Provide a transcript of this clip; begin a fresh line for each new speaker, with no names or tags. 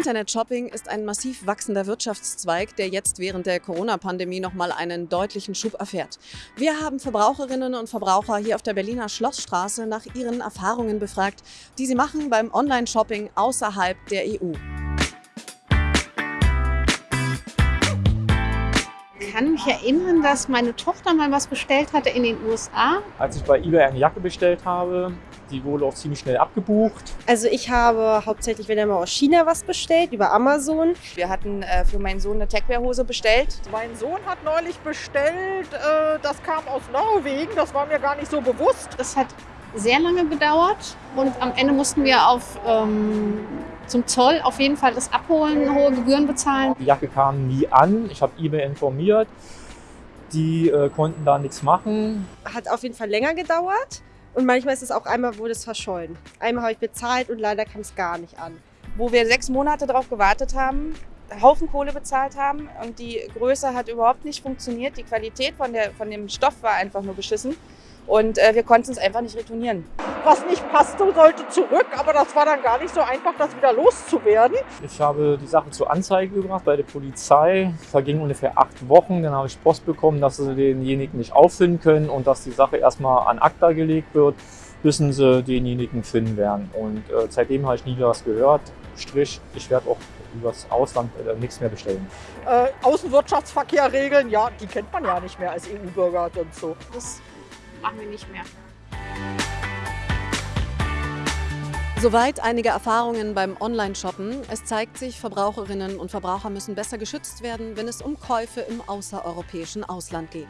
Internet-Shopping ist ein massiv wachsender Wirtschaftszweig, der jetzt während der Corona-Pandemie nochmal einen deutlichen Schub erfährt. Wir haben Verbraucherinnen und Verbraucher hier auf der Berliner Schlossstraße nach ihren Erfahrungen befragt, die sie machen beim Online-Shopping außerhalb der EU.
Ich kann mich erinnern, dass meine Tochter mal was bestellt hatte in den USA.
Als ich bei eBay eine Jacke bestellt habe, die wurde auch ziemlich schnell abgebucht.
Also ich habe hauptsächlich, wenn er mal aus China was bestellt, über Amazon.
Wir hatten äh, für meinen Sohn eine Techwear-Hose bestellt.
Mein Sohn hat neulich bestellt, äh, das kam aus Norwegen, das war mir gar nicht so bewusst.
Das hat sehr lange gedauert und am Ende mussten wir auf, ähm, zum Zoll auf jeden Fall das abholen, hohe Gebühren bezahlen.
Die Jacke kam nie an. Ich habe eBay informiert. Die äh, konnten da nichts machen.
Hat auf jeden Fall länger gedauert. Und manchmal ist es auch einmal, wurde es verschollen. Einmal habe ich bezahlt und leider kam es gar nicht an.
Wo wir sechs Monate darauf gewartet haben, Haufen Kohle bezahlt haben und die Größe hat überhaupt nicht funktioniert. Die Qualität von, der, von dem Stoff war einfach nur beschissen und äh, wir konnten es einfach nicht retournieren.
Was nicht passte, sollte zurück, aber das war dann gar nicht so einfach, das wieder loszuwerden.
Ich habe die Sache zur Anzeige gebracht bei der Polizei. Vergingen ungefähr acht Wochen. Dann habe ich Post bekommen, dass sie denjenigen nicht auffinden können und dass die Sache erstmal an ACTA gelegt wird, bis sie denjenigen finden werden. Und äh, seitdem habe ich nie was gehört. Strich, ich werde auch übers Ausland äh, nichts mehr bestellen.
Äh, Außenwirtschaftsverkehr ja, die kennt man ja nicht mehr als EU-Bürger und so.
Das machen wir nicht mehr.
Soweit einige Erfahrungen beim Online-Shoppen. Es zeigt sich, Verbraucherinnen und Verbraucher müssen besser geschützt werden, wenn es um Käufe im außereuropäischen Ausland geht.